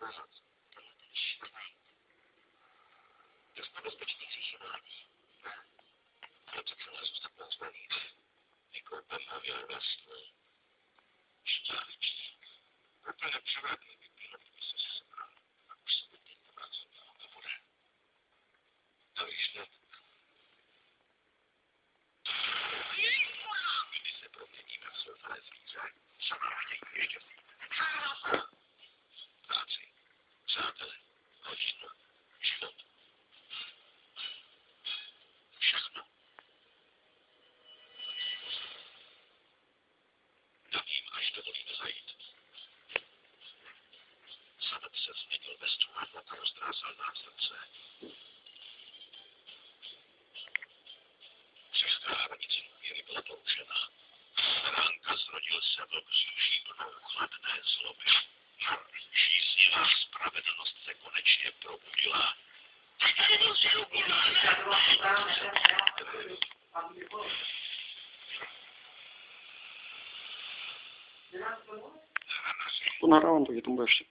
nazad. Tohle ten šílený. To jsme bezpečníci chybání. Ne. Ale to celé zůstat nazvaný. Vykoupem a věrvestný. Šťávičný. Proto nepřevratný by bylo, kdyby se sebral. A už se teď nepracoval a bude. To víš, ne? Se změnil ve struhadla a roztrásal nám srdce. Cesta hranici důvěry byla použena. Ránka zrodil se v vzduší plnou chladné zloby. Žíznivá spravedlnost se konečně probudila. To nahrávám, takže to bude ještě.